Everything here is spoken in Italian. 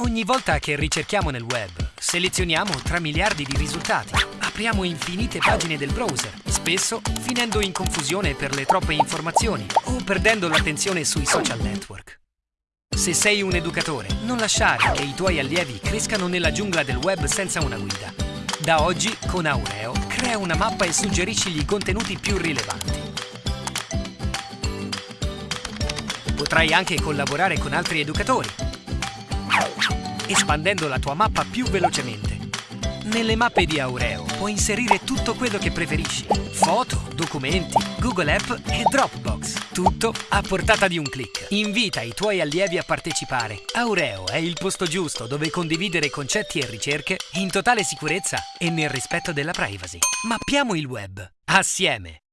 Ogni volta che ricerchiamo nel web, selezioniamo tra miliardi di risultati. Apriamo infinite pagine del browser, spesso finendo in confusione per le troppe informazioni o perdendo l'attenzione sui social network. Se sei un educatore, non lasciare che i tuoi allievi crescano nella giungla del web senza una guida. Da oggi, con Aureo, crea una mappa e suggerisci i contenuti più rilevanti. Potrai anche collaborare con altri educatori, espandendo la tua mappa più velocemente. Nelle mappe di Aureo puoi inserire tutto quello che preferisci. Foto, documenti, Google App e Dropbox. Tutto a portata di un clic. Invita i tuoi allievi a partecipare. Aureo è il posto giusto dove condividere concetti e ricerche in totale sicurezza e nel rispetto della privacy. Mappiamo il web. Assieme!